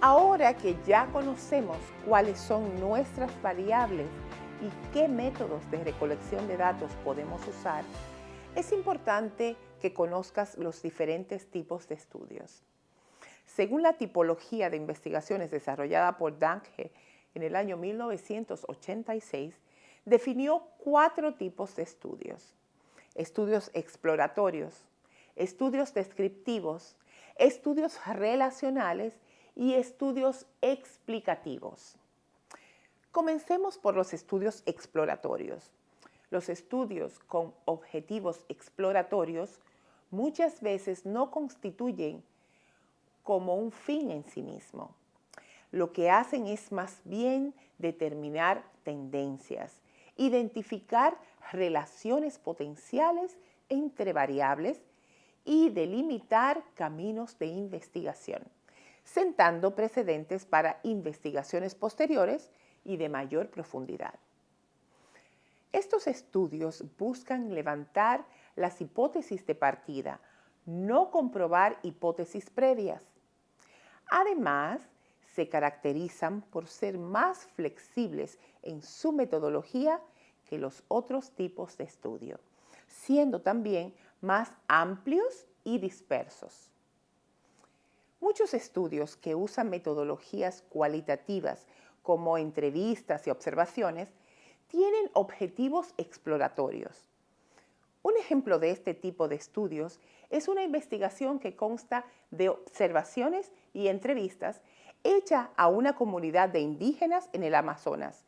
Ahora que ya conocemos cuáles son nuestras variables y qué métodos de recolección de datos podemos usar, es importante que conozcas los diferentes tipos de estudios. Según la tipología de investigaciones desarrollada por Danke en el año 1986, definió cuatro tipos de estudios. Estudios exploratorios, estudios descriptivos, estudios relacionales y estudios explicativos. Comencemos por los estudios exploratorios. Los estudios con objetivos exploratorios muchas veces no constituyen como un fin en sí mismo. Lo que hacen es más bien determinar tendencias, identificar relaciones potenciales entre variables y delimitar caminos de investigación sentando precedentes para investigaciones posteriores y de mayor profundidad. Estos estudios buscan levantar las hipótesis de partida, no comprobar hipótesis previas. Además, se caracterizan por ser más flexibles en su metodología que los otros tipos de estudio, siendo también más amplios y dispersos. Muchos estudios que usan metodologías cualitativas como entrevistas y observaciones tienen objetivos exploratorios. Un ejemplo de este tipo de estudios es una investigación que consta de observaciones y entrevistas hecha a una comunidad de indígenas en el Amazonas,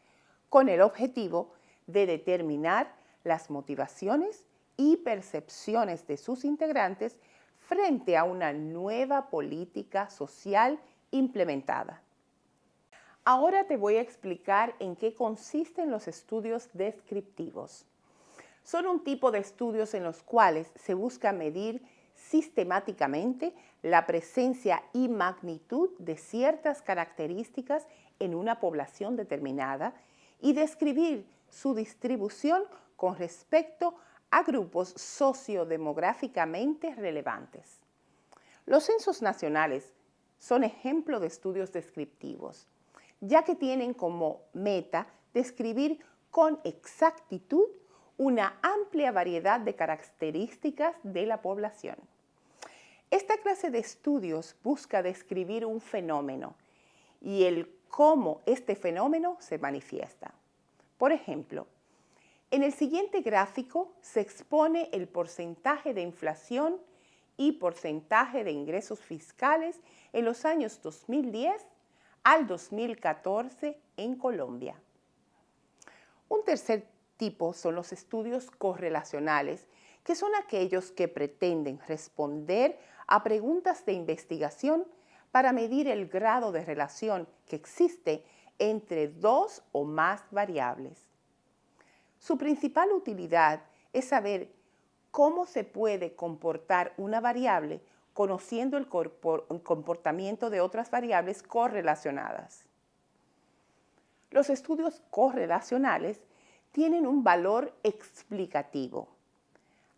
con el objetivo de determinar las motivaciones y percepciones de sus integrantes frente a una nueva política social implementada. Ahora te voy a explicar en qué consisten los estudios descriptivos. Son un tipo de estudios en los cuales se busca medir sistemáticamente la presencia y magnitud de ciertas características en una población determinada y describir su distribución con respecto a grupos sociodemográficamente relevantes. Los censos nacionales son ejemplo de estudios descriptivos, ya que tienen como meta describir con exactitud una amplia variedad de características de la población. Esta clase de estudios busca describir un fenómeno y el cómo este fenómeno se manifiesta. Por ejemplo, en el siguiente gráfico se expone el porcentaje de inflación y porcentaje de ingresos fiscales en los años 2010 al 2014 en Colombia. Un tercer tipo son los estudios correlacionales, que son aquellos que pretenden responder a preguntas de investigación para medir el grado de relación que existe entre dos o más variables. Su principal utilidad es saber cómo se puede comportar una variable conociendo el comportamiento de otras variables correlacionadas. Los estudios correlacionales tienen un valor explicativo,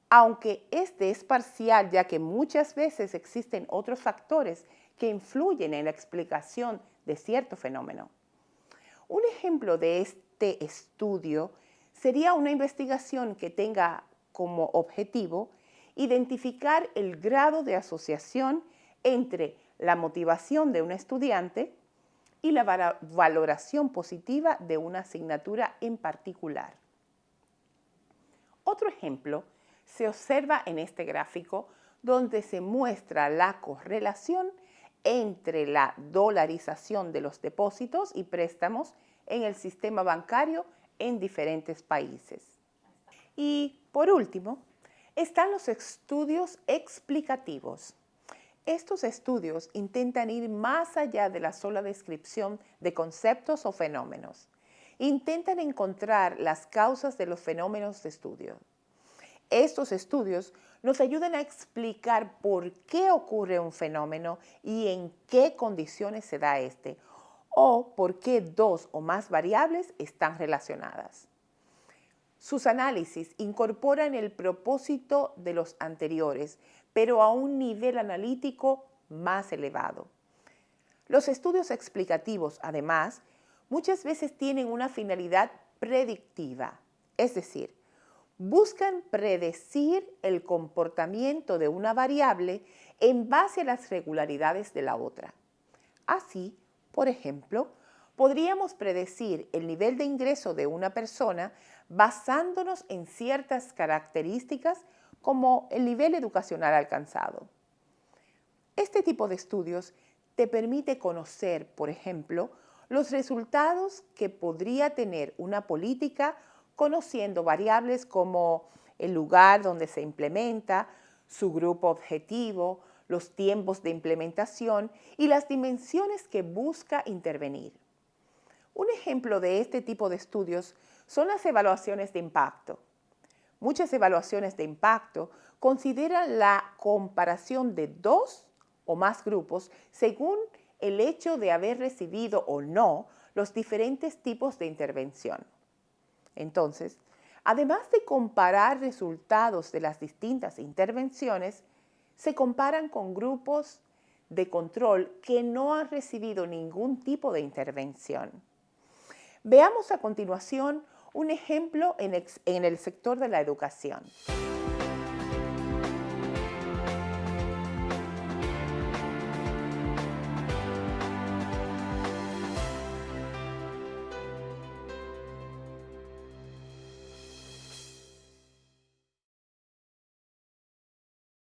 aunque este es parcial ya que muchas veces existen otros factores que influyen en la explicación de cierto fenómeno. Un ejemplo de este estudio sería una investigación que tenga como objetivo identificar el grado de asociación entre la motivación de un estudiante y la valoración positiva de una asignatura en particular. Otro ejemplo se observa en este gráfico donde se muestra la correlación entre la dolarización de los depósitos y préstamos en el sistema bancario en diferentes países. Y por último, están los estudios explicativos. Estos estudios intentan ir más allá de la sola descripción de conceptos o fenómenos. Intentan encontrar las causas de los fenómenos de estudio. Estos estudios nos ayudan a explicar por qué ocurre un fenómeno y en qué condiciones se da este, o por qué dos o más variables están relacionadas. Sus análisis incorporan el propósito de los anteriores, pero a un nivel analítico más elevado. Los estudios explicativos, además, muchas veces tienen una finalidad predictiva, es decir, buscan predecir el comportamiento de una variable en base a las regularidades de la otra. Así, por ejemplo, podríamos predecir el nivel de ingreso de una persona basándonos en ciertas características como el nivel educacional alcanzado. Este tipo de estudios te permite conocer, por ejemplo, los resultados que podría tener una política conociendo variables como el lugar donde se implementa, su grupo objetivo, los tiempos de implementación y las dimensiones que busca intervenir. Un ejemplo de este tipo de estudios son las evaluaciones de impacto. Muchas evaluaciones de impacto consideran la comparación de dos o más grupos según el hecho de haber recibido o no los diferentes tipos de intervención. Entonces, además de comparar resultados de las distintas intervenciones, se comparan con grupos de control que no han recibido ningún tipo de intervención. Veamos a continuación un ejemplo en, el sector de la educación.